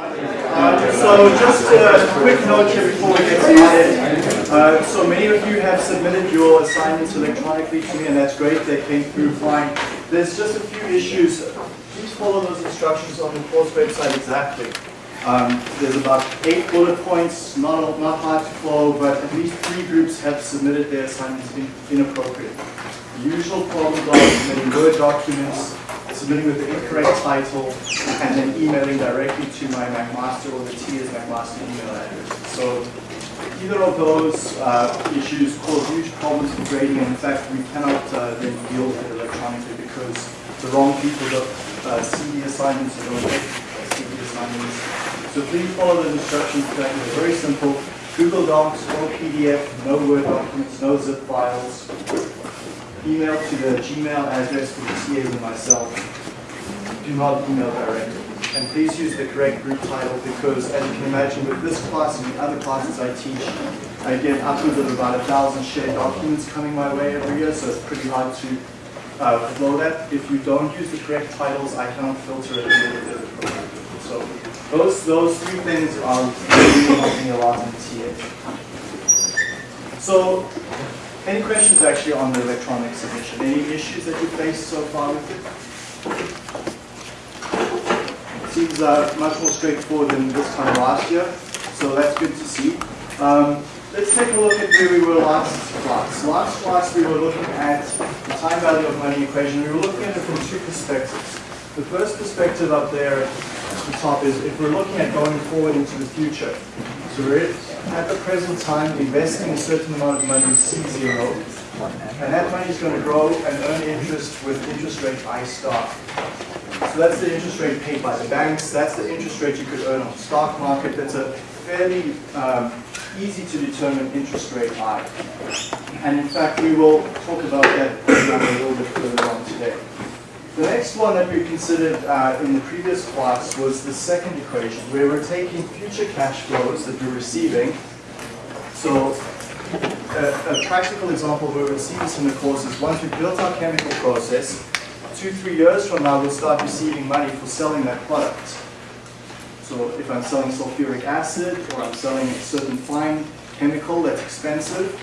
Uh, so just a quick note here before we get started. Uh, so many of you have submitted your assignments electronically to me and that's great, they came through fine. There's just a few issues. Please follow those instructions on the course website exactly. Um, there's about eight bullet points, not, not hard to follow, but at least three groups have submitted their assignments in, inappropriate. The usual problems are submitting Word documents, submitting with the incorrect title, and then emailing directly to my McMaster or the TS McMaster email address. So either of those uh, issues cause huge problems for grading, and in fact, we cannot uh, then deal with it electronically because the wrong people don't uh, see the assignments and don't the assignments. So please follow the instructions correctly. They're very simple. Google Docs, no PDF, no Word documents, no zip files. Email to the Gmail address for the TAs and myself. Do not email directly. And please use the correct group title because, as you can imagine, with this class and the other classes I teach, I get upwards of about a thousand shared documents coming my way every year, so it's pretty hard to uh, flow that. If you don't use the correct titles, I cannot filter it. So those, those three things are really helping a lot in the TA. So any questions actually on the electronic submission? Any issues that you've faced so far with it? Seems uh, much more straightforward than this time last year, so that's good to see. Um, let's take a look at where we were last class. Last class we were looking at the time value of money equation. We were looking at it from two perspectives. The first perspective up there the top is if we're looking at going forward into the future. So we're at the present time investing a certain amount of money C0, and that money is going to grow and earn interest with interest rate I star. So that's the interest rate paid by the banks. That's the interest rate you could earn on the stock market. That's a fairly um, easy to determine interest rate I. And in fact, we will talk about that a little bit further on today. The next one that we considered uh, in the previous class was the second equation, where we're taking future cash flows that we're receiving. So a, a practical example where we'll see this in the course is once we've built our chemical process, two, three years from now, we'll start receiving money for selling that product. So if I'm selling sulfuric acid or I'm selling a certain fine chemical that's expensive,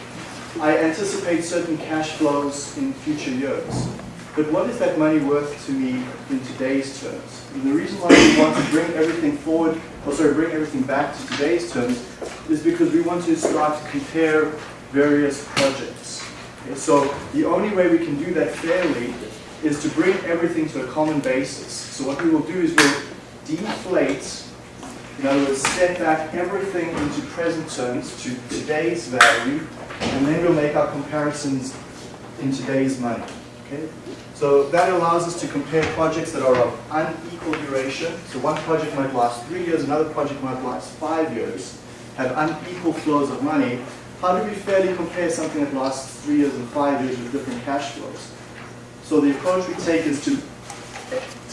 I anticipate certain cash flows in future years. But what is that money worth to me in today's terms? And the reason why we want to bring everything forward, or sorry, bring everything back to today's terms, is because we want to start to compare various projects. Okay, so the only way we can do that fairly is to bring everything to a common basis. So what we will do is we'll deflate, in other words, set back everything into present terms to today's value, and then we'll make our comparisons in today's money. Okay? So that allows us to compare projects that are of unequal duration. So one project might last three years, another project might last five years, have unequal flows of money. How do we fairly compare something that lasts three years and five years with different cash flows? So the approach we take is to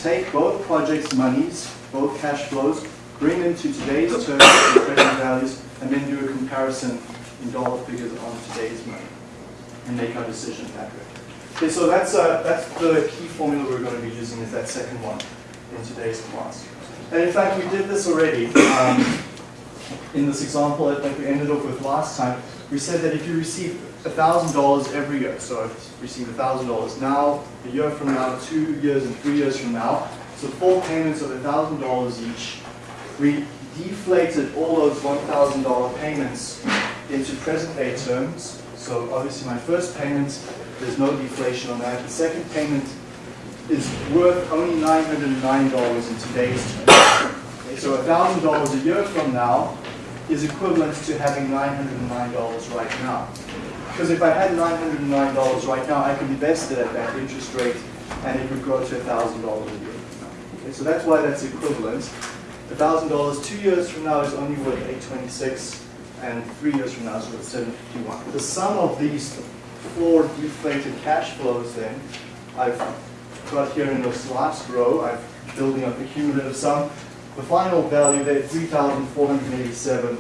take both projects' monies, both cash flows, bring them to today's terms and present values, and then do a comparison in dollar figures on today's money, and make our decision that way. Okay, so that's, uh, that's the key formula we're going to be using is that second one in today's class. And in fact, we did this already. Um, in this example that we ended up with last time, we said that if you receive $1,000 every year, so if you receive $1,000 now, a year from now, two years and three years from now, so four payments of $1,000 each, we deflated all those $1,000 payments into present day terms. So obviously my first payment there's no deflation on that. The second payment is worth only $909 in today's terms. Okay, so $1,000 a year from now is equivalent to having $909 right now. Because if I had $909 right now, I could invest it at that interest rate and it would grow to $1,000 a year. Okay, so that's why that's equivalent. $1,000 two years from now is only worth 826 and three years from now is worth 751. The sum of these four deflated cash flows then, I've got here in this last row, I'm building up the cumulative sum. The final value there, 3,487,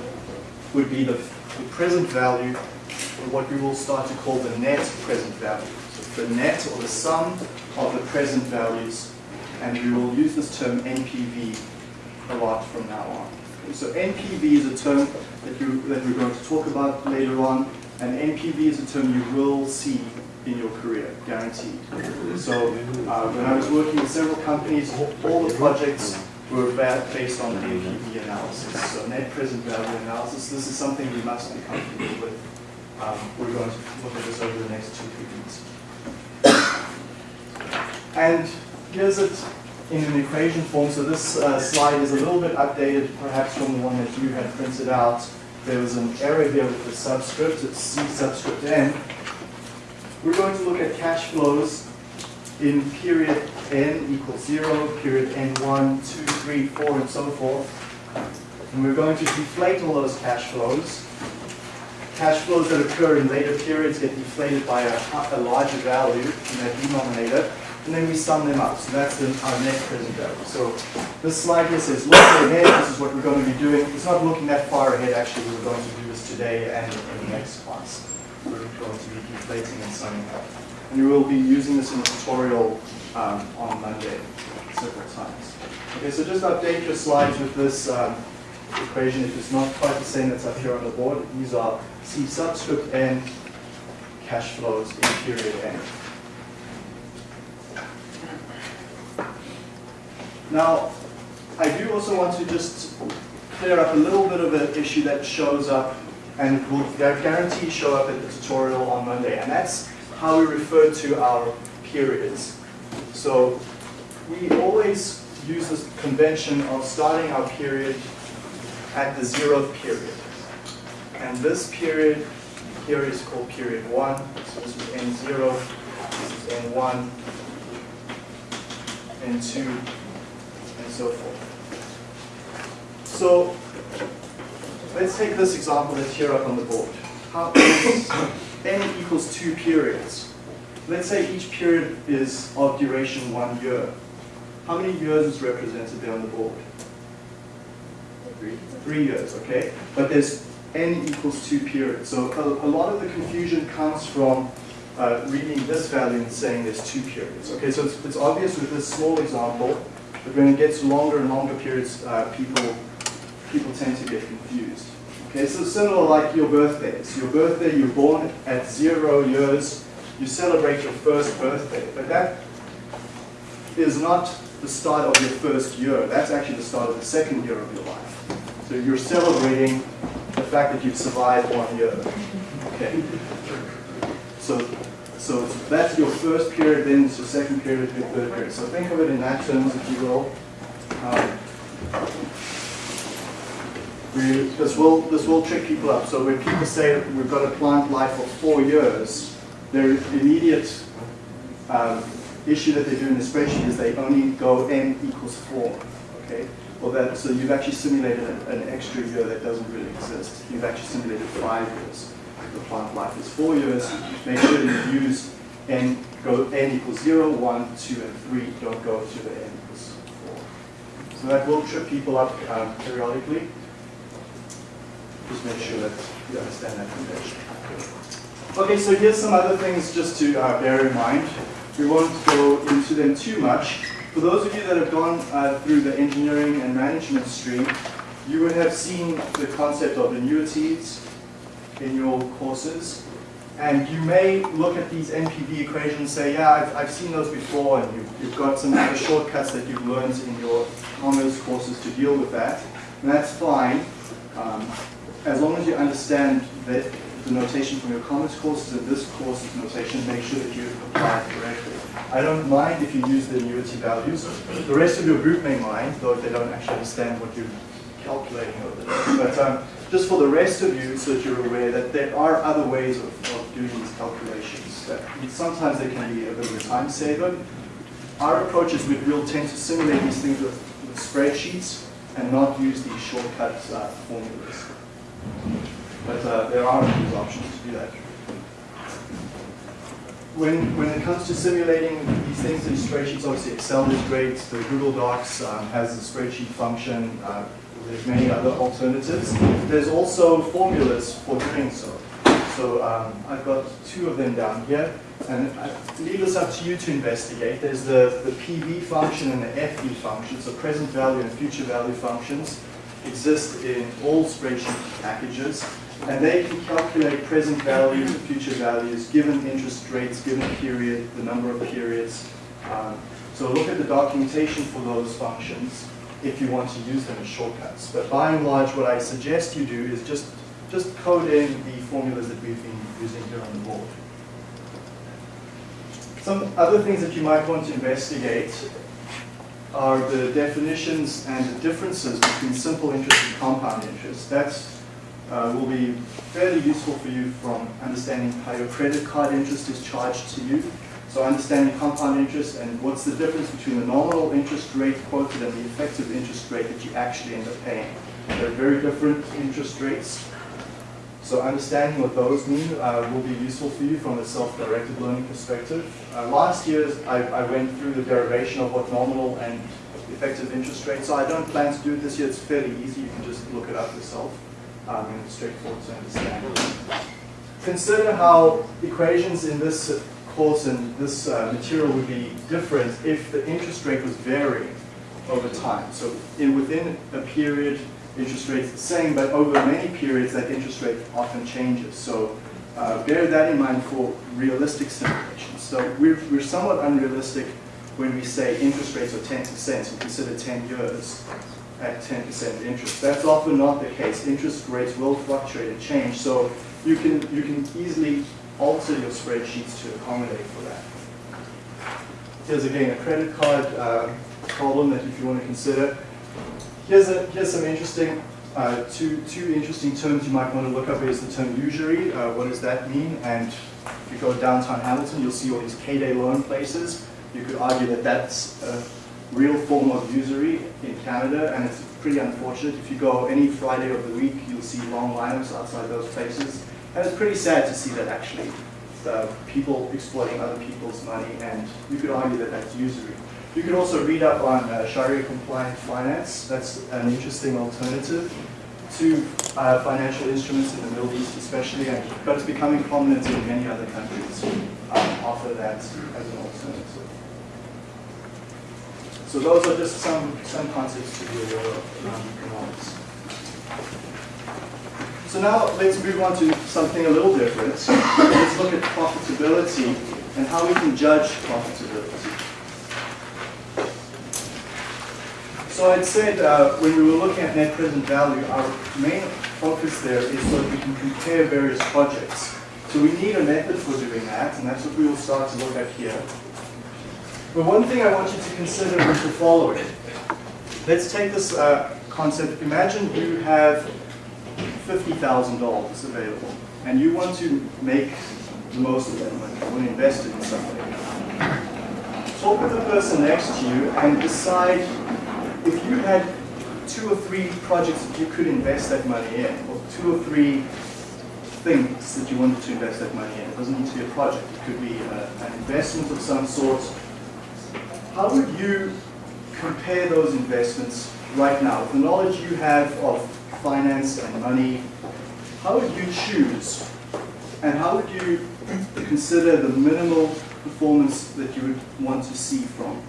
would be the, the present value, or what we will start to call the net present value. So the net, or the sum of the present values, and we will use this term NPV a lot from now on. So NPV is a term that, you, that we're going to talk about later on, and NPV is a term you will see in your career, guaranteed. So uh, when I was working with several companies, all the projects were based on NPV analysis, so net present value analysis. This is something we must be comfortable with. Um, we're going to look at this over the next two, three weeks. And here's it in an equation form. So this uh, slide is a little bit updated, perhaps from the one that you had printed out. There was an error here with the subscript. It's C subscript n. We're going to look at cash flows in period n equals 0, period n1, 2, 3, 4, and so forth. And we're going to deflate all those cash flows. Cash flows that occur in later periods get deflated by a, a larger value in that denominator and then we sum them up. So that's the, our next present value. So this slide here says look ahead, this is what we're going to be doing. It's not looking that far ahead actually, we're going to do this today and in the next class. We're going to be deflating and summing up. And we will be using this in a tutorial um, on Monday several times. Okay, so just update your slides with this um, equation. If it's not quite the same that's up here on the board, these are C subscript n cash flows in period n. Now, I do also want to just clear up a little bit of an issue that shows up and will guarantee show up at the tutorial on Monday, and that's how we refer to our periods. So we always use this convention of starting our period at the zeroth period. And this period here is called period 1. So this is N0, this is N1, N2, so forth. So let's take this example that's here up on the board. How is n equals two periods. Let's say each period is of duration one year. How many years is represented there on the board? Three. Three years, okay? But there's n equals two periods. So a, a lot of the confusion comes from uh, reading this value and saying there's two periods. Okay, so it's, it's obvious with this small example but when it gets longer and longer periods, uh, people, people tend to get confused. Okay, so similar like your birthday. birthdays. Your birthday, you're born at zero years, you celebrate your first birthday, but that is not the start of your first year. That's actually the start of the second year of your life. So you're celebrating the fact that you've survived one year. Okay. So so that's your first period, then it's your second period, your third period. So think of it in that terms, if you will. Um, we, this, will, this will trick people up. So when people say we've got a plant life of four years, their immediate um, issue that they do in the spreadsheet is they only go n equals four. Okay? Well, that, so you've actually simulated an, an extra year that doesn't really exist. You've actually simulated five years the plant life is four years, make sure you use n, go n equals 0, 1, 2, and 3. Don't go to the n equals 4. So that will trip people up um, periodically. Just make sure that you understand that convention. Okay, so here's some other things just to uh, bear in mind. We won't go into them too much. For those of you that have gone uh, through the engineering and management stream, you would have seen the concept of annuities, in your courses. And you may look at these NPV equations and say, yeah, I've, I've seen those before, and you've, you've got some other shortcuts that you've learned in your commerce courses to deal with that. And that's fine, um, as long as you understand that the notation from your commerce courses and this course's notation, make sure that you apply it correctly. I don't mind if you use the annuity values. The rest of your group may mind, though if they don't actually understand what you're calculating over. But um, just for the rest of you, so that you're aware that there are other ways of, of doing these calculations. That sometimes they can be a bit of a time saver. Our approach is we will tend to simulate these things with, with spreadsheets and not use these shortcut uh, formulas. But uh, there are these options to do that. When, when it comes to simulating these things in spreadsheets, obviously Excel is great. The Google Docs um, has a spreadsheet function. Uh, there's many other alternatives. There's also formulas for doing so. So um, I've got two of them down here. and I leave this up to you to investigate. There's the, the PV function and the FV function, so present value and future value functions exist in all spreadsheet packages, and they can calculate present values and future values given interest rates, given period, the number of periods. Um, so look at the documentation for those functions if you want to use them as shortcuts. But by and large, what I suggest you do is just, just code in the formulas that we've been using here on the board. Some other things that you might want to investigate are the definitions and the differences between simple interest and compound interest. That uh, will be fairly useful for you from understanding how your credit card interest is charged to you. So understanding compound interest and what's the difference between the nominal interest rate quoted and the effective interest rate that you actually end up paying. They're very different interest rates. So understanding what those mean uh, will be useful for you from a self-directed learning perspective. Uh, last year, I, I, went through the derivation of what nominal and effective interest rates are. I don't plan to do it this year. It's fairly easy. You can just look it up yourself. Um, and it's straightforward to understand. Consider how equations in this course and this uh, material would be different if the interest rate was varying over time. So in, within a period, interest rate's the same, but over many periods, that interest rate often changes. So uh, bear that in mind for realistic simulations. So we're, we're somewhat unrealistic when we say interest rates are 10% and consider 10 years at 10% interest. That's often not the case. Interest rates will fluctuate and change, so you can, you can easily alter your spreadsheets to accommodate for that. Here's again a credit card uh, problem that if you want to consider. Here's, a, here's some interesting, uh, two, two interesting terms you might want to look up is the term usury. Uh, what does that mean? And if you go downtown Hamilton, you'll see all these payday loan places. You could argue that that's a real form of usury in Canada, and it's pretty unfortunate. If you go any Friday of the week, you'll see long lineups outside those places. And it's pretty sad to see that actually. Uh, people exploiting other people's money, and you could argue that that's usury. You could also read up on uh, Sharia-compliant finance. That's an interesting alternative to uh, financial instruments in the Middle East especially, and, but it's becoming prominent in many other countries um, offer that as an alternative. So those are just some, some concepts to be aware of around economics. So now let's move on to something a little different. let's look at profitability and how we can judge profitability. So I'd said uh, when we were looking at net present value, our main focus there is so that we can compare various projects. So we need a method for doing that, and that's what we will start to look at here. But one thing I want you to consider is the following. Let's take this uh, concept. Imagine you have $50,000 available, and you want to make the most of that money. You want to invest it in something. Talk with the person next to you and decide if you had two or three projects that you could invest that money in, or two or three things that you wanted to invest that money in, it doesn't need to be a project, it could be a, uh, an investment of some sort, how would you compare those investments right now? With the knowledge you have of finance and money, how would you choose and how would you consider the minimal performance that you would want to see from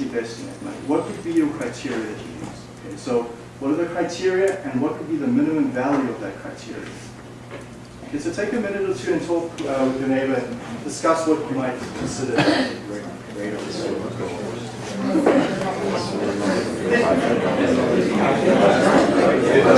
investing that money? What would be your criteria that you use? Okay, so what are the criteria and what would be the minimum value of that criteria? Okay, so take a minute or two and talk uh, with your neighbor and discuss what you might consider yeah,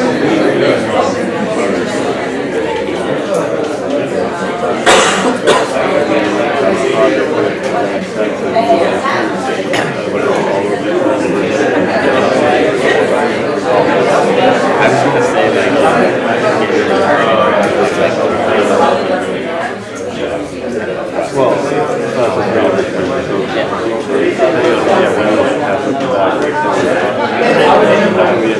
uh,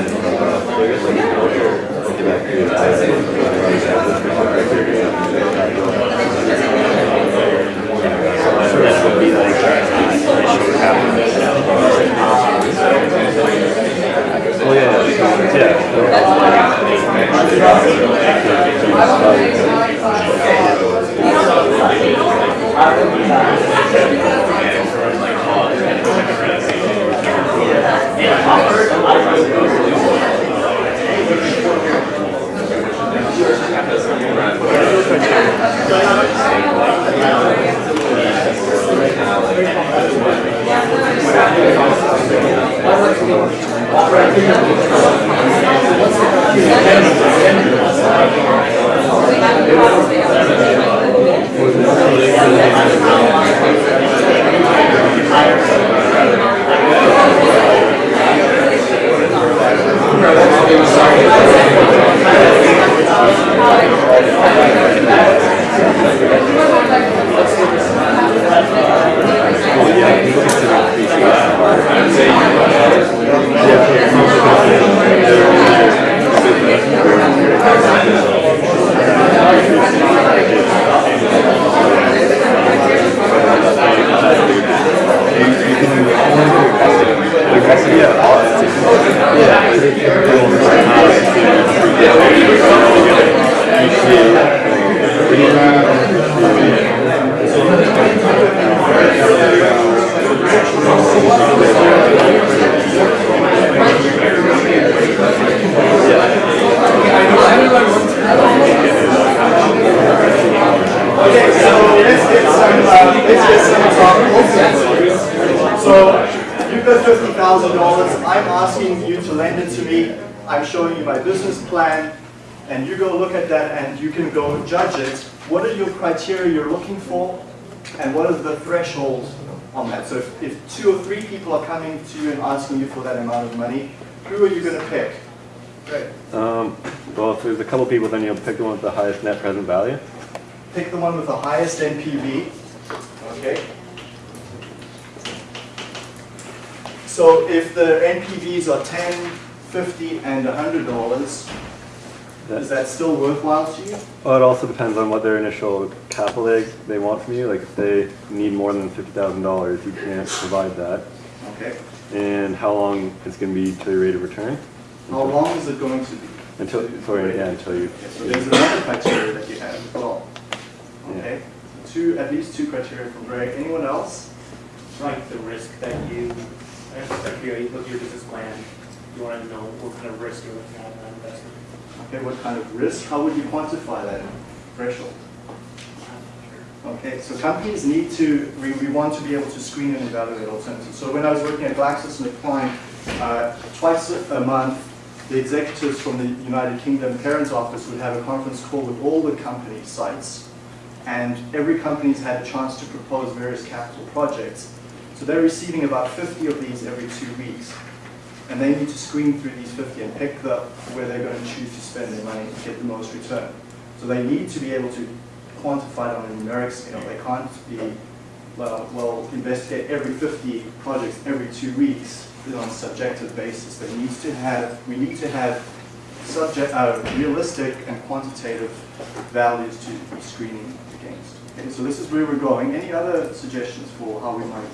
私たちのお客様に会いたいと思います。So you've got fifty thousand dollars, I'm asking you to lend it to me, I'm showing you my business plan, and you go look at that and you can go judge it. What are your criteria you're looking for, and what is the threshold on that? So if, if two or three people are coming to you and asking you for that amount of money, who are you gonna pick? Great. Um, well, if there's a couple people, then you'll pick the one with the highest net present value. Pick the one with the highest NPV. Okay. So if the NPVs are 10, 50, and $100, is That, still worthwhile to you? well, it also depends on what their initial capital they, they want from you. Like if they need more than fifty thousand dollars, you can't provide that. Okay. And how long it's going to be to your rate of return? How long is it going to be? Until, sorry, yeah, until you. Okay, so there's another criteria that you have as well. Okay. Two, at least two criteria from Greg. Anyone else? like the risk that you, if you look at your business plan, you want to know what kind of risk you're looking at in that investment. Okay, what kind of risk? How would you quantify that threshold? Okay, so companies need to, we, we want to be able to screen and evaluate alternatives. So when I was working at GlaxoSmithKline, uh, twice a month, the executives from the United Kingdom Parents Office would have a conference call with all the company sites. And every company's had a chance to propose various capital projects. So they're receiving about 50 of these every two weeks. And they need to screen through these 50 and pick the, where they're going to choose to spend their money to get the most return. So they need to be able to quantify it on a numeric scale. They can't be, well, well, investigate every 50 projects every two weeks on a subjective basis. They need to have, we need to have subject, uh, realistic and quantitative values to be screening so this is where we're going. Any other suggestions for how we might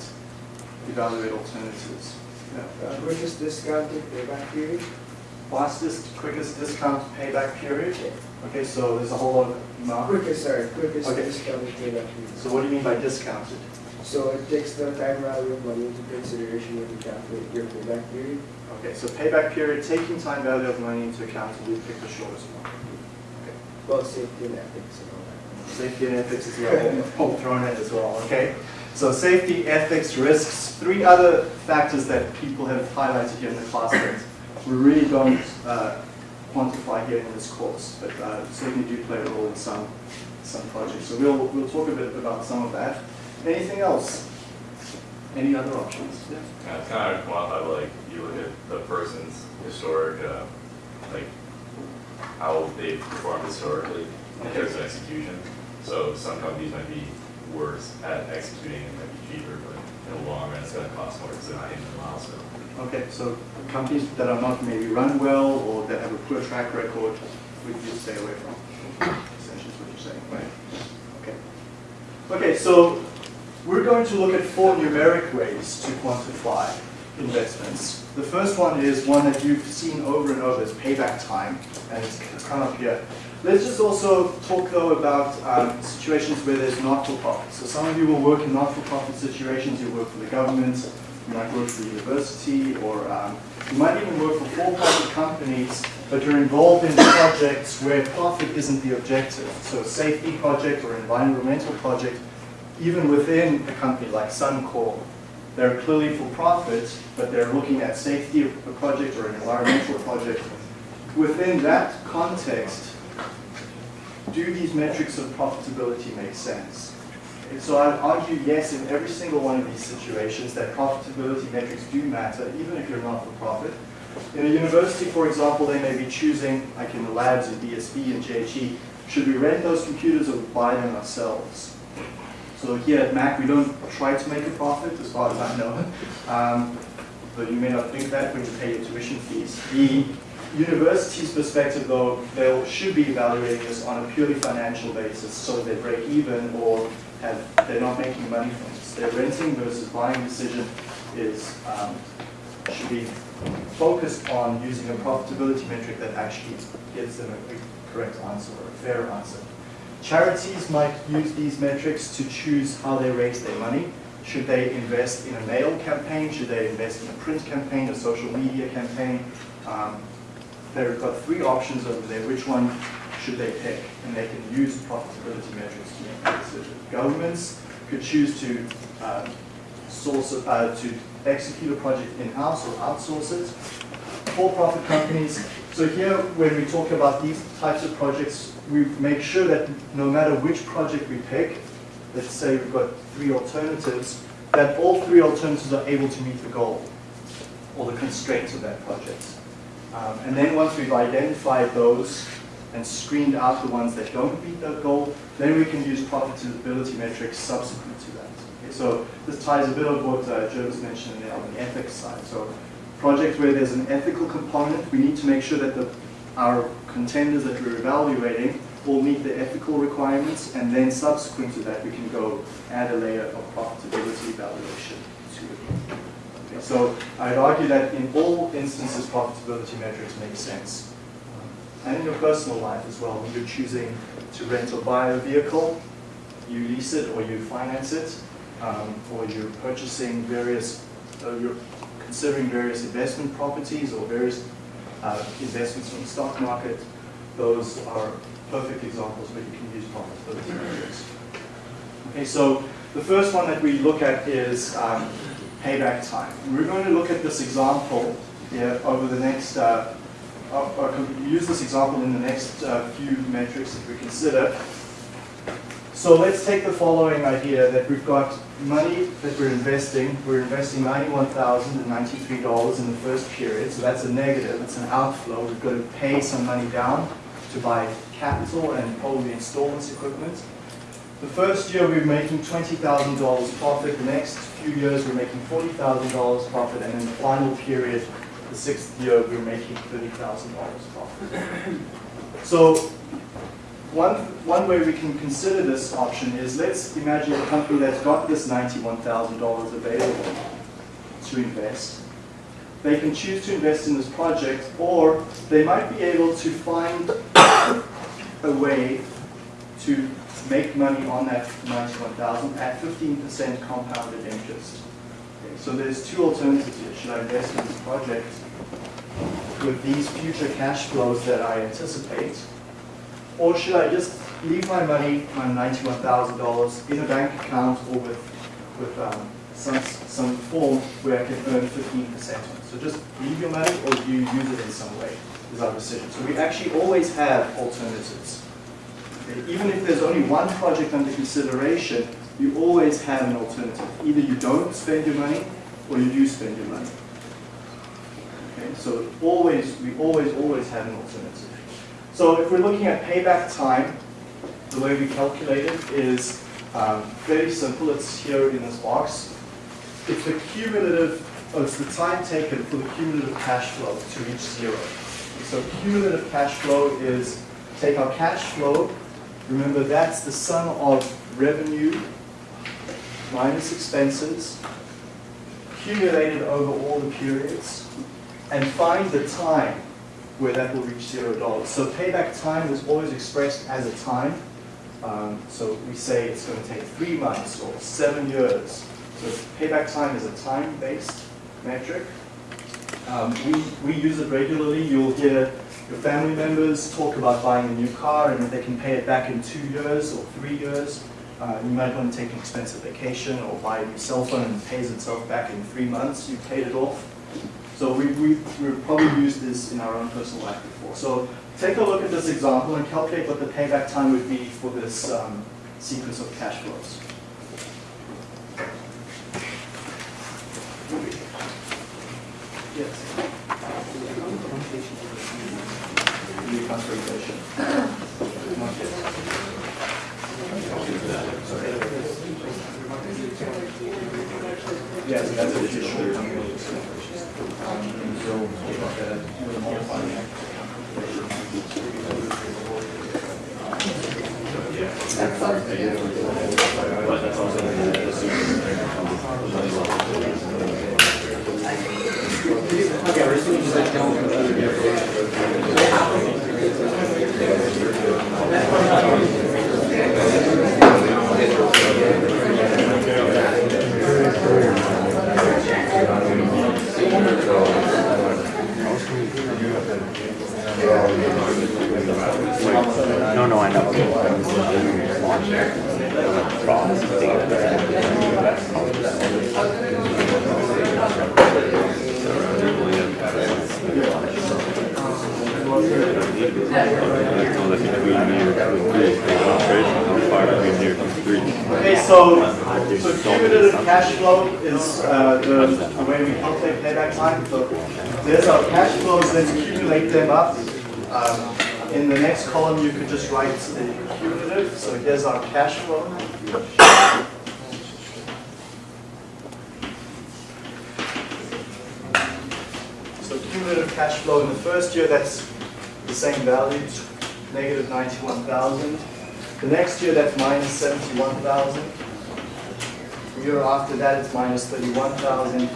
evaluate alternatives? Yeah. Uh, Quickest discounted payback period? Fastest, quickest discount payback period? Okay, so there's a whole lot of. Quickest, sorry, quickest Okay. discounted payback period. so what do you mean by discounted? So it takes the time value of money into consideration when you calculate your payback period. Okay, so payback period, taking time value of money into account, and we pick the shortest one. Okay. Well, safety and ethics and all. Safety and ethics is all- all thrown in as well, okay? So safety, ethics, risks, three other factors that people have highlighted here in the class that we really don't uh, quantify here in this course, but uh, certainly do play a role in some, some projects. So we'll, we'll talk a bit about some of that. Anything else? Any other options? Yeah. Yeah, it's kind of quantified, like, you look at the person's historic, uh, like, how they've performed historically in terms of execution. So some companies might be worse at executing and might be cheaper, but in the long run, it's gonna cost more because they're not hitting the milestone. Okay, so companies that are not maybe run well or that have a poor track record, would you stay away from? Essentially what you're saying, right? Okay. Okay, so we're going to look at four numeric ways to quantify investments. The first one is one that you've seen over and over, is payback time, and it's come up here. Let's just also talk though about um, situations where there's not-for-profit. So some of you will work in not-for-profit situations, you work for the government, you might work for the university, or um, you might even work for for-profit companies, but you're involved in projects where profit isn't the objective. So safety project or environmental project, even within a company like Suncor, they're clearly for profit, but they're looking at safety of a project or an environmental project. Within that context, do these metrics of profitability make sense? And so I'd argue yes in every single one of these situations that profitability metrics do matter, even if you're not for profit. In a university, for example, they may be choosing, like in the labs in DSB and JHE, should we rent those computers or buy them ourselves? So here at Mac, we don't try to make a profit, as far as I know. Um, but you may not think that when you pay your tuition fees. The university's perspective, though, they should be evaluating this on a purely financial basis, so they break even or have, they're not making money from this. Their renting versus buying decision is um, should be focused on using a profitability metric that actually gives them a, correct answer or a fair answer. Charities might use these metrics to choose how they raise their money. Should they invest in a mail campaign? Should they invest in a print campaign, a social media campaign? Um, they've got three options over there. Which one should they pick? And they can use profitability metrics to make that decision. Governments could choose to uh, source, uh, to execute a project in-house or outsource it. For-profit companies. So here, when we talk about these types of projects, we make sure that no matter which project we pick, let's say we've got three alternatives, that all three alternatives are able to meet the goal or the constraints of that project. Um, and then once we've identified those and screened out the ones that don't meet that goal, then we can use profitability metrics subsequent to that. Okay, so this ties a bit of what uh, mentioning there on the ethics side. So projects where there's an ethical component, we need to make sure that the, our contenders that we're evaluating will meet the ethical requirements, and then subsequent to that, we can go add a layer of profitability evaluation to it. Okay, so I'd argue that in all instances, profitability metrics make sense. And in your personal life as well, when you're choosing to rent or buy a vehicle, you lease it or you finance it, um, or you're purchasing various, uh, you're considering various investment properties or various uh, investments from the stock market, those are perfect examples where you can use profitability metrics. Okay, so the first one that we look at is um, payback time. And we're going to look at this example here over the next, uh, or use this example in the next uh, few metrics that we consider. So let's take the following idea that we've got money that we're investing. We're investing $91,093 in the first period, so that's a negative, it's an outflow. We've got to pay some money down to buy capital and probably installments equipment. The first year we're making $20,000 profit, the next few years we're making $40,000 profit, and in the final period, the sixth year, we're making $30,000 profit. So one, one way we can consider this option is let's imagine a company that's got this $91,000 available to invest. They can choose to invest in this project or they might be able to find a way to make money on that 91,000 at 15% compounded interest. So there's two alternatives here. Should I invest in this project with these future cash flows that I anticipate or should I just leave my money, my $91,000, in a bank account or with, with um, some, some form where I can earn 15% So just leave your money or you use it in some way is our decision. So we actually always have alternatives. Even if there's only one project under consideration, you always have an alternative. Either you don't spend your money or you do spend your money. Okay? So always, we always, always have an alternative. So if we're looking at payback time, the way we calculate it is um, very simple. It's here in this box. It's the cumulative oh, it's the time taken for the cumulative cash flow to reach zero. So cumulative cash flow is, take our cash flow, remember that's the sum of revenue minus expenses, accumulated over all the periods, and find the time where that will reach zero dollars. So payback time was always expressed as a time. Um, so we say it's going to take three months or seven years. So payback time is a time-based metric. Um, we, we use it regularly. You'll hear your family members talk about buying a new car and if they can pay it back in two years or three years. Uh, you might want to take an expensive vacation or buy a new cell phone and pays itself back in three months. You paid it off. So we, we, we've probably used this in our own personal life before. So take a look at this example and calculate what the payback time would be for this um, sequence of cash flows. Yes. Consolidation. Not yet. That's additional. No, no, I know. Okay, so, so cumulative cash flow is uh, the, the way we calculate payback time. So there's our cash flows, let's accumulate them up. Um, in the next column, you could just write the cumulative. So here's our cash flow. So cumulative cash flow in the first year, that's the same value, negative 91,000. The next year, that's minus 71,000. After that, it's minus 31,000.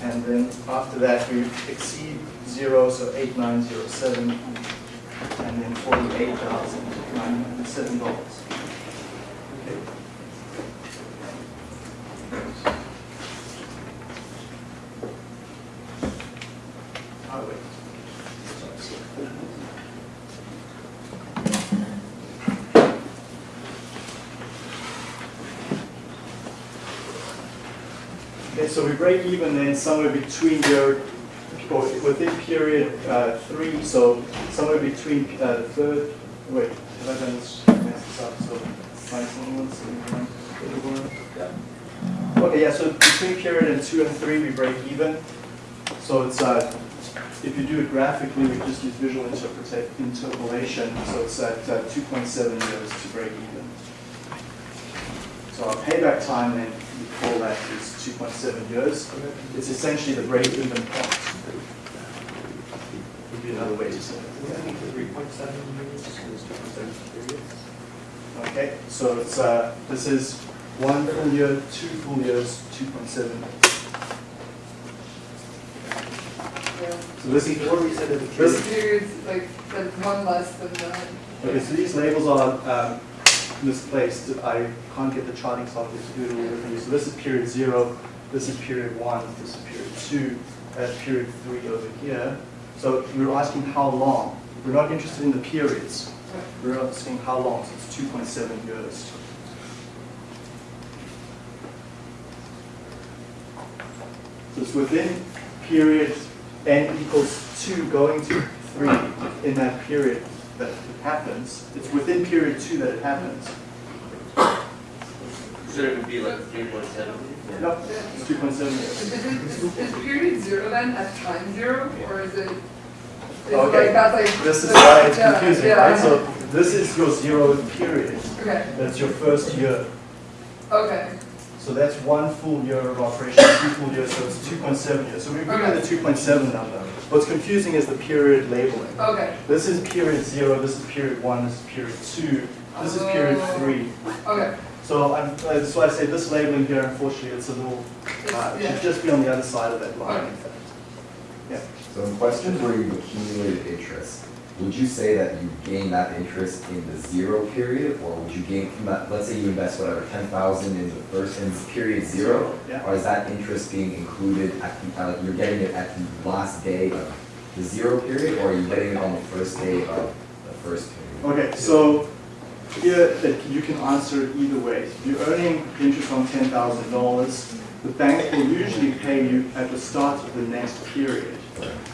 And then after that, we exceed zero, so 8907, and then $48,907. Okay. Oh, wait. Sorry. Okay, so we break even then somewhere between year, or within period uh, three, so somewhere between uh, third, wait, have I done this, messed this up, so minus one, seven, one, yeah. Okay, yeah, so between period and two and three, we break even. So it's, uh, if you do it graphically, we just use visual interpolation, so it's at uh, 2.7 years to break even. So our payback time then, we call that is 2.7 years. It's essentially the break-even point. Would be another way to say it. Three point seven years, is two point seven periods. Okay, so it's, uh, this is one full year, two full years, 2.7. So this is, What we said at the This- Periods, like, that's one less than that. okay, so these labels are um, misplaced. I can't get the charting software to do all differently. So this is period zero, this is period one, this is period two, that's period three over here. So we're asking how long. We're not interested in the periods. We're asking how long, so it's 2.7 years. So it's within period n equals 2 going to 3 in that period that it happens. It's within period 2 that it happens. So it would be like three point seven? No, it's 2.7 years. Is it, is period zero then at time zero, or is it? is it Okay, like that's like This is why it's yeah, confusing, yeah. right? So this is your zero period. Okay, That's your first year. okay, So So that's one full year of operation, two full years, so it's 2.7 years. So we agree on the 2.7 number. What's confusing is the period labeling. Okay, This is period zero, this is period one, this is period two, this is period Oh. three. okay. So I'm, uh, that's why I say this labeling here, unfortunately, it's a little, uh, it Yeah. should just be on the other side of that line, in fact. Yeah. So in questions where you've accumulated interest, would you say that you gain that interest in the zero period? Or would you gain, from that- let's say you invest whatever, ten thousand in the first, in period zero? Yeah. Or is that interest being included at the, uh, you're getting it at the last day of the zero period? Or are you getting it on the first day of the first period? Okay, so here, that you can answer either way. If you're earning interest on ten thousand dollars, the bank will usually pay you at the start of the next period.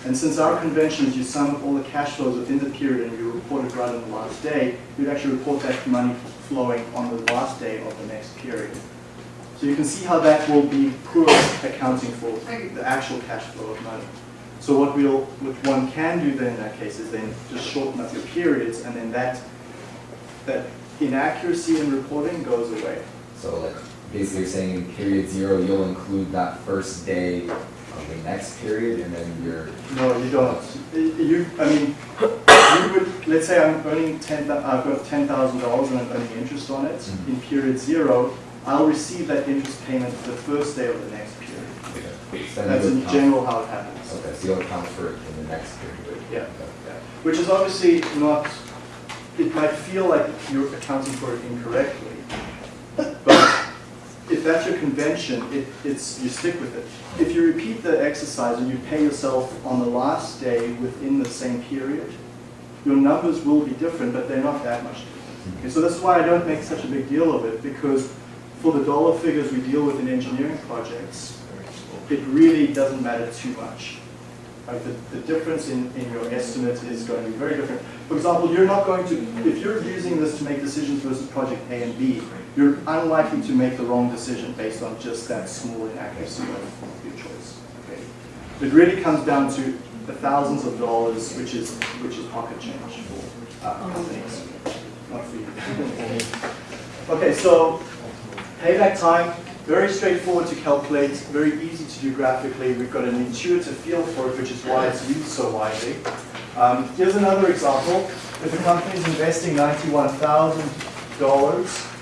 And since our convention is you sum up all the cash flows within the period and you report it right on the last day, you'd actually report that money flowing on the last day of the next period. So you can see how that will be poor accounting for the actual cash flow of money. So what we'll, what one can do then in that case is then just shorten up your periods and then that, that inaccuracy in reporting goes away. So like, basically you're saying in period zero, you'll include that first day of the next period and then you're, No, you don't. You, I mean, you would, let's say I'm earning ten, I've got ten thousand dollars and I'm earning interest on it. Mhm. In period zero, I'll receive that interest payment the first day of the next period. so That's in general how it happens. Okay, so you'll account for it in the next period? Yeah. Okay. Yeah. Which is obviously not, it might feel like you're accounting for it incorrectly. But if that's your convention, it, it's, you stick with it. If you repeat the exercise and you pay yourself on the last day within the same period, your numbers will be different, but they're not that much different. Okay, so that's why I don't make such a big deal of it, because for the dollar figures we deal with in engineering projects, it really doesn't matter too much. Like the, the difference in, in your estimate is going to be very different. For example, you're not going to, if you're using this to make decisions versus project A and B, you're unlikely to make the wrong decision based on just that small inaccuracy of your choice. Okay? It really comes down to the thousands of dollars, which is, which is pocket change for uh, companies, not for you. Okay, so payback time, very straightforward to calculate, very easy to do graphically. We've got an intuitive feel for it, which is why it's used so widely. Um, here's another example. If a company is investing $91,000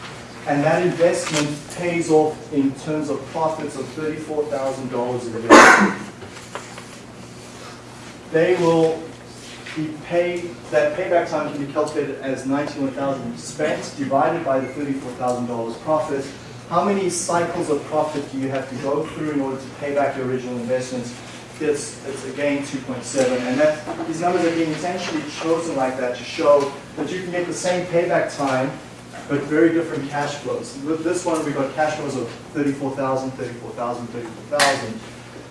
and that investment pays off in terms of profits of $34,000 a year, they will be paid, that payback time can be calculated as 91,000 spent divided by the $34,000 profit. How many cycles of profit do you have to go through in order to pay back your original investments? It's, it's again 2.7, and that, these numbers are being intentionally chosen like that to show that you can get the same payback time, but very different cash flows. With this one, we've got cash flows of 34,000, 34,000, 34,000.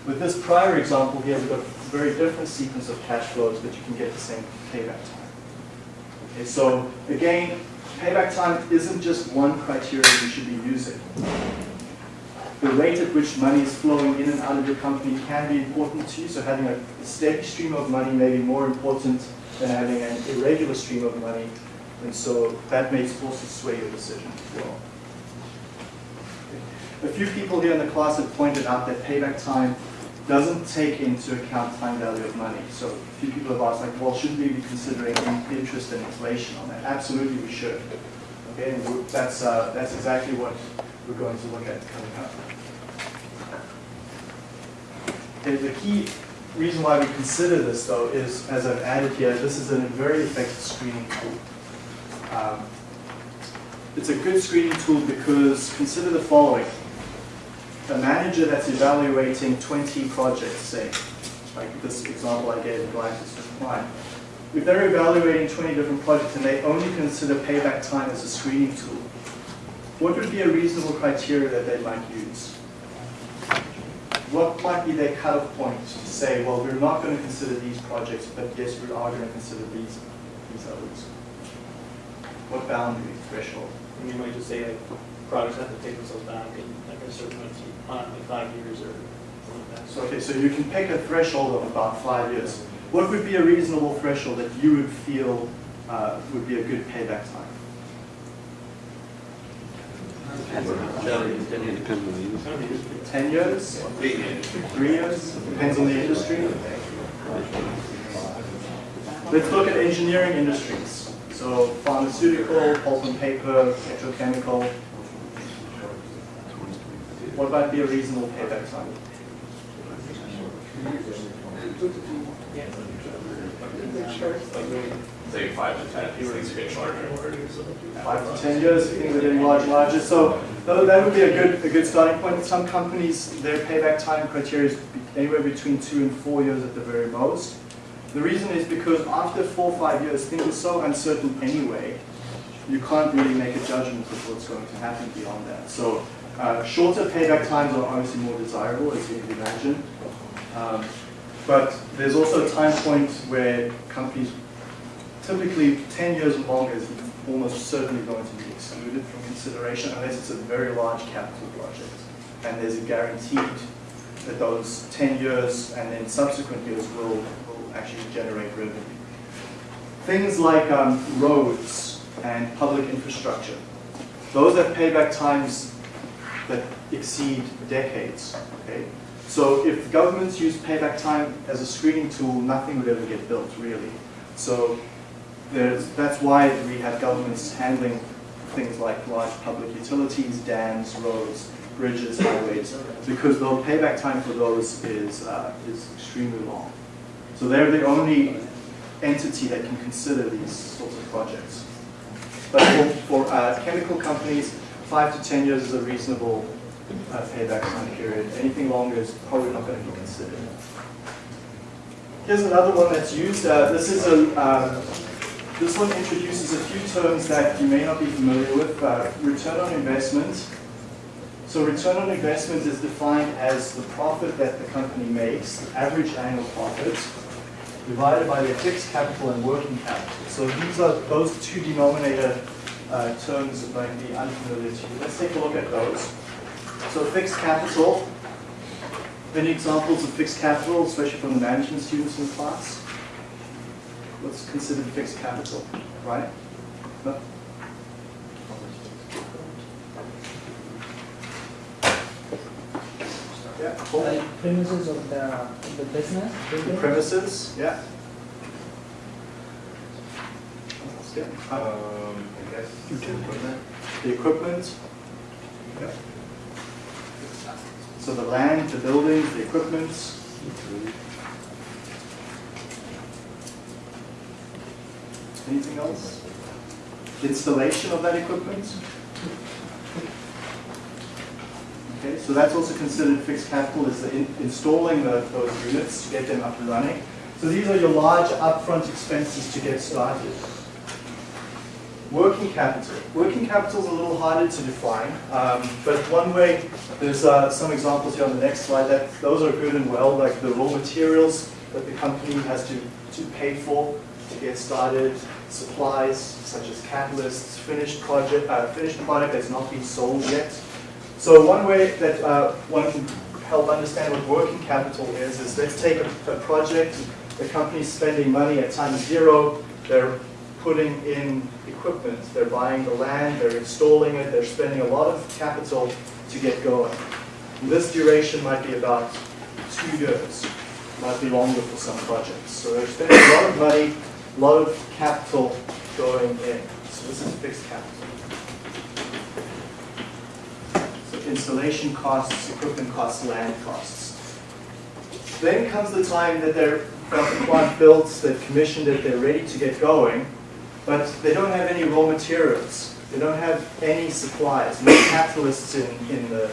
With this prior example here, we've got a very different sequence of cash flows, but you can get the same payback time. Okay, so again, payback time isn't just one criteria you should be using. The rate at which money is flowing in and out of your company can be important to you, so having a steady stream of money may be more important than having an irregular stream of money, and so that may also sway your decision as well. A few people here in the class have pointed out that payback time doesn't take into account time value of money. So a few people have asked, like, well, shouldn't we be considering interest and inflation on that? Absolutely, we should. Okay, and that's, uh, that's exactly what we're going to look at coming up. Okay, the key reason why we consider this, though, is, as I've added here, this is a very effective screening tool. Um, It's a good screening tool because consider the following. A manager that's evaluating 20 projects, say, like this example I gave Atlantis to client. If they're evaluating 20 different projects and they only consider payback time as a screening tool, what would be a reasonable criteria that they might use? What might be their cutoff point to say, well, we're not going to consider these projects, but yes, we are going to consider these, these others? What boundary threshold? And you might just say like, products have to take themselves back in like a certain amount of time, like five years or something like that. So, okay, so you can pick a threshold of about five years. What would be a reasonable threshold that you would feel uh, would be a good payback time? 10 years, three years, depends on the industry. Let's look at engineering industries. So pharmaceutical, pulp and paper, petrochemical. What might be a reasonable payback time? Say five to ten, these things getting larger. Five to 10 years, things are getting larger and larger. So that would be a good, a good starting point. Some companies, their payback time criteria is anywhere between two and four years at the very most. The reason is because after four or five years, things are so uncertain anyway, you can't really make a judgment of what's going to happen beyond that. So uh, shorter payback times are obviously more desirable, as you can imagine. Um, But there's also a time point where companies, typically 10 years or longer is almost certainly going to be excluded from consideration unless it's a very large capital project. And there's a guaranteed that those 10 years and then subsequent years will, will actually generate revenue. Things like um, roads and public infrastructure, those have payback times that exceed decades, okay? So if governments use payback time as a screening tool, nothing would ever get built, really. So that's why we have governments handling things like large public utilities, dams, roads, bridges, highways, because the payback time for those is, uh, is extremely long. So they're the only entity that can consider these sorts of projects. But for, for uh, chemical companies, five to 10 years is a reasonable uh, payback time period. Anything longer is probably not going to be considered. Here's another one that's used. Uh, this is a, uh, this one introduces a few terms that you may not be familiar with. Uh, return on investment. So return on investment is defined as the profit that the company makes, the average annual profit, divided by their fixed capital and working capital. So these are those two denominator uh, terms that might be unfamiliar to you. Let's take a look at those. So fixed capital, any examples of fixed capital, especially from the management students in class? What's considered fixed capital, right? No? Yeah, cool. Uh, premises of the, of the business, The premises, yeah. That's good. Uh, Um, I guess. The equipment. Yeah. So the land, the buildings, the equipment. Anything else? Installation of that equipment? Okay, so that's also considered fixed capital, is the in- installing the, those units to get them up and running. So these are your large upfront expenses to get started. Working capital. Working capital is a little harder to define, um, but one way, there's uh, some examples here on the next slide, that those are good and well, like the raw materials that the company has to, to pay for to get started, supplies such as catalysts, finished project, uh, finished product that's not been sold yet. So one way that uh, one can help understand what working capital is, is let's take a, a project, the company's spending money at time zero, they're putting in equipment, they're buying the land, they're installing it, they're spending a lot of capital to get going. This duration might be about two years, might be longer for some projects. So they're spending a lot of money, a lot of capital going in. So this is fixed capital. So installation costs, equipment costs, land costs. Then comes the time that they're got the plant built, they've commissioned it, they're ready to get going, but they don't have any raw materials. They don't have any supplies, no catalysts in, in the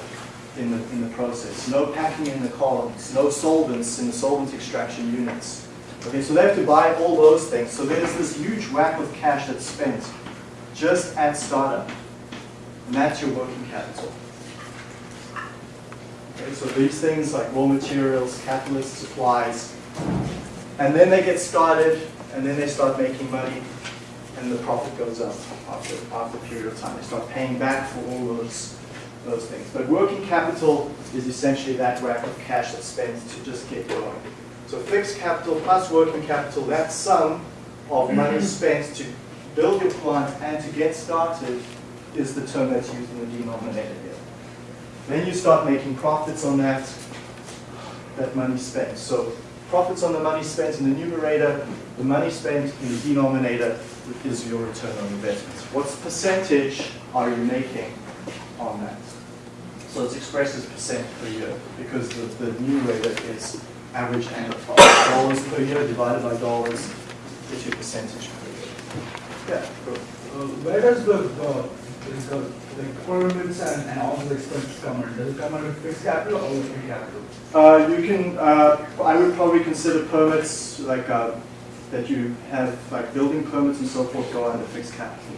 in the in the process, no packing in the columns, no solvents in the solvent extraction units. Okay, so they have to buy all those things. So there's this huge whack of cash that's spent just at startup. And that's your working capital. Okay, so these things like raw materials, catalyst supplies, and then they get started, and then they start making money, and the profit goes up after, after a period of time. They start paying back for all those, those things. But working capital is essentially that whack of cash that's spent to just get going. So fixed capital plus working capital, that sum of money spent to build your plant and to get started is the term that's used in the denominator. Then you start making profits on that, that money spent. So profits on the money spent in the numerator, the money spent in the denominator is your return on investment. What percentage are you making on that? So it's expressed as percent per year because the, the numerator is average annual. Dollars per year divided by dollars is your percentage per year. Yeah, go. Uh, Where does the, the, like and, and all the expenses come in? Does it come under fixed capital or working capital? Uh, you can, uh, I would probably consider permits like, uh, that you have, like building permits and so forth go under fixed capital.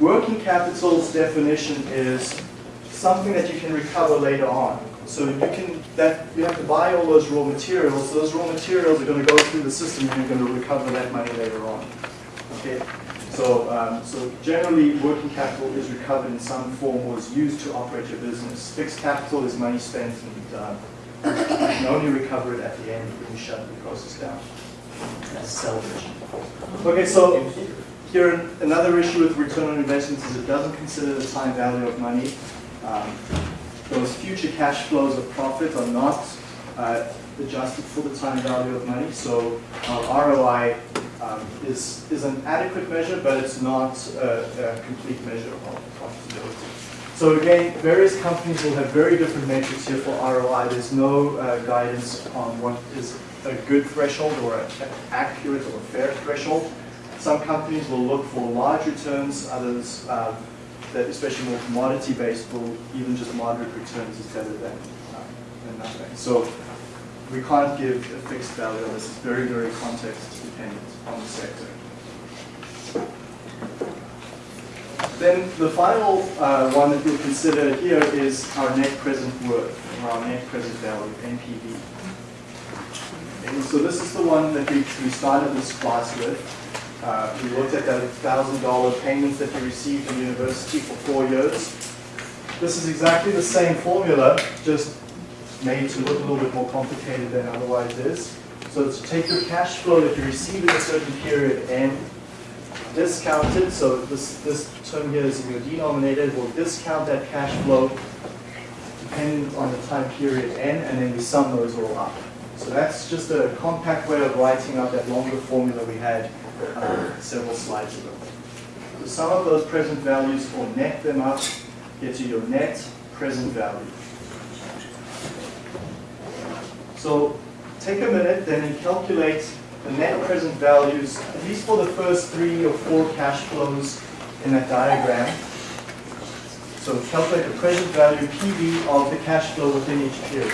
Working capital's definition is something that you can recover later on. So you can, that, you have to buy all those raw materials, those raw materials are gonna go through the system and you're gonna recover that money later on. Okay? So, um, so generally, working capital is recovered in some form or is used to operate your business. Fixed capital is money spent and, uh, you can only recover it at the end when you shut the process down. That's salvage. Okay, so here, another issue with return on investments is it doesn't consider the time value of money. Um, Those future cash flows of profit are not uh, adjusted for the time value of money, so our ROI um, is, is an adequate measure, but it's not a, a complete measure of profitability. So again, various companies will have very different metrics here for ROI. There's no uh, guidance on what is a good threshold or an accurate or fair threshold. Some companies will look for large returns, others uh, that especially more commodity-based will even just moderate returns is better than, uh, than nothing. So we can't give a fixed value this. It's very, very context dependent on the sector. Then the final uh, one that we'll consider here is our net present worth, or our net present value, NPV. And so this is the one that we, we started this class with. Uh, we looked at that $1,000 payments that you received in university for four years. This is exactly the same formula, just made to look a little bit more complicated than otherwise is. So to take your cash flow that you receive in a certain period and discount it, so this, this term here is in your denominator, we'll discount that cash flow depending on the time period n, and then we sum those all up. So that's just a compact way of writing out that longer formula we had uh, several slides ago. So sum up those present values or net them up, get you your net present value. So take a minute then and calculate the net present values, at least for the first three or four cash flows in that diagram. So calculate the present value PV of the cash flow within each period.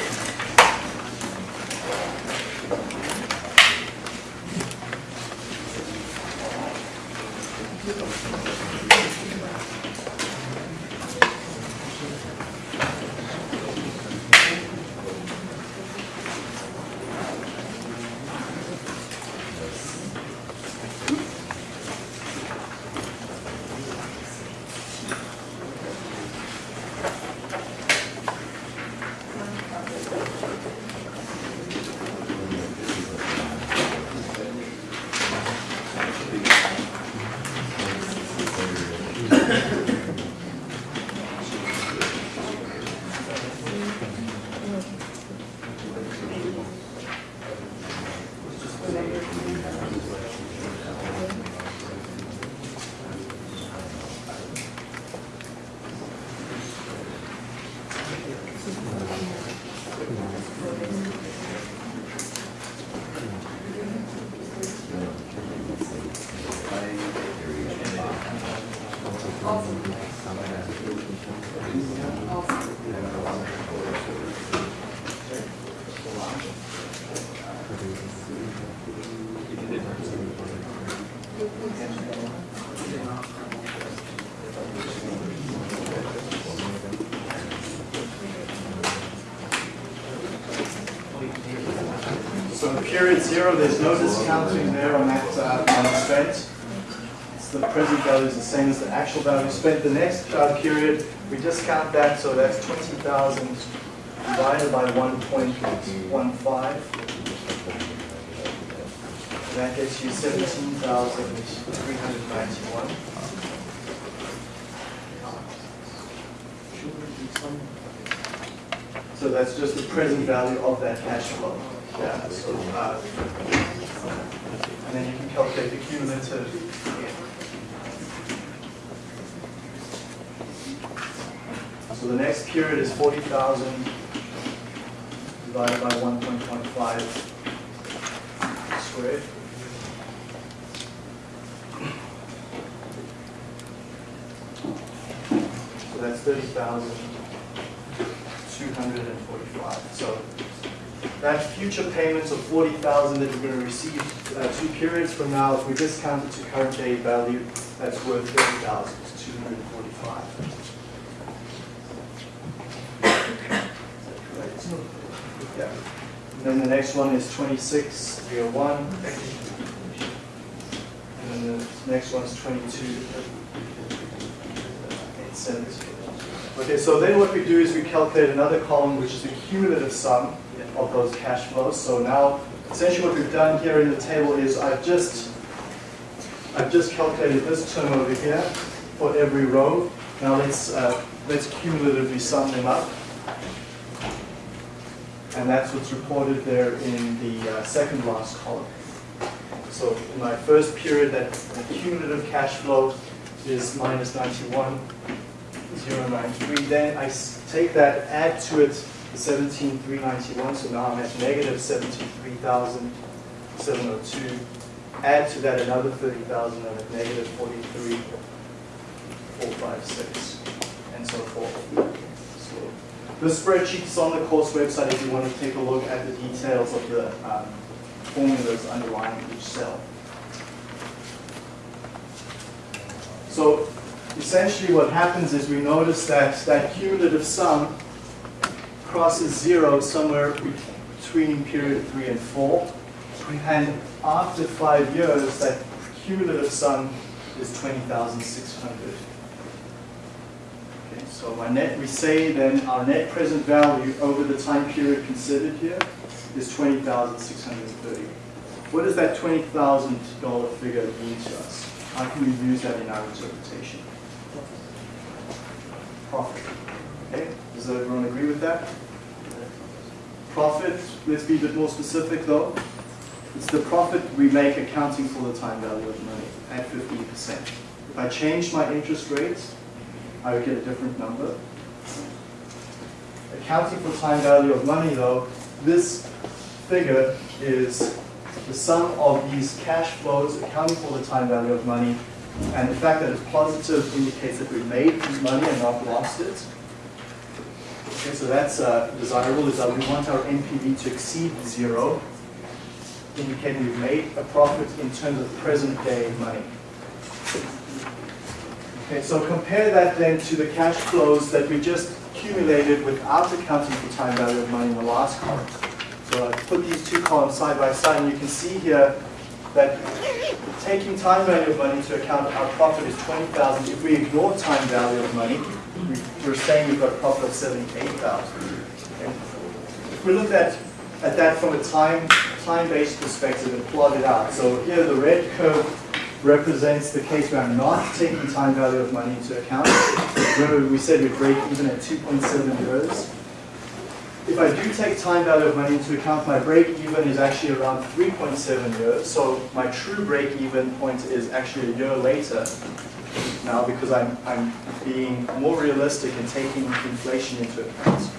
So in period zero, there's no discounting there on that uh, money spent. It's the present value is the same as the actual value spent. The next uh, period, we discount that, so that's 20,000 divided by 1.15. That gets you 17,391. So that's just the present value of that cash flow. Yeah, so, uh, and then you can calculate the cumulative. So the next period is forty thousand divided by one point one five squared. So that's thirty thousand two hundred and forty-five. So that future payments of forty thousand that you're gonna receive, uh, two periods from now, if we discount it to current day value, that's worth thirty thousand, it's two hundred and forty-five. Yeah. And then the next one is twenty-six, three oh one. And then the next one's twenty-two, eight seventy. Okay, so then what we do is we calculate another column, which is the cumulative sum of those cash flows. So now, essentially what we've done here in the table is I've just, I've just calculated this term over here for every row. Now let's, uh, let's cumulatively sum them up. And that's what's reported there in the uh, second last column. So in my first period, that cumulative cash flow is minus 91. 093. Then I take that, add to it 17,391, so now I'm at negative 73,702. Add to that another 30,000, I'm at negative 43,456, and so forth. So The spreadsheet is on the course website if you want to take a look at the details of the um, formulas underlying each cell. So essentially what happens is we notice that that cumulative sum crosses zero somewhere between period three and four. And after five years, that cumulative sum is 20,600. Okay, so my net, we say then our net present value over the time period considered here is 20,630. What does that $20,000 figure mean to us? How can we use that in our interpretation? Profit. Okay, does everyone agree with that? Profit, let's be a bit more specific though. It's the profit we make accounting for the time value of money at 15%. If I change my interest rate, I would get a different number. Accounting for time value of money though, this figure is the sum of these cash flows accounting for the time value of money and the fact that it's positive indicates that we made this money and not lost it. Okay, so that's uh, desirable, is that we want our NPV to exceed zero, indicating we've made a profit in terms of present day money. Okay, so compare that then to the cash flows that we just accumulated without accounting for time value of money in the last column. So I put these two columns side by side, and you can see here that taking time value of money into account, our profit is 20,000. If we ignore time value of money, we- we're saying we've got a profit of 78,000. Okay? If we look at, at that from a time, time-based perspective and plot it out, so here the red curve represents the case where I'm not taking time value of money into account. Remember, we said we break even at 2.7 years. If I do take time value of money into account, my break even is actually around 3.7 years. So my true break even point is actually a year later now because I'm, I'm being more realistic and taking inflation into account.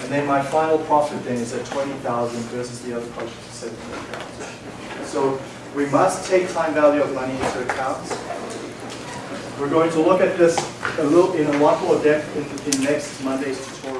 And then my final profit then is at 20,000 versus the other project is 17,000. So we must take time value of money into account. We're going to look at this a little in a lot more depth in, in next Monday's tutorial.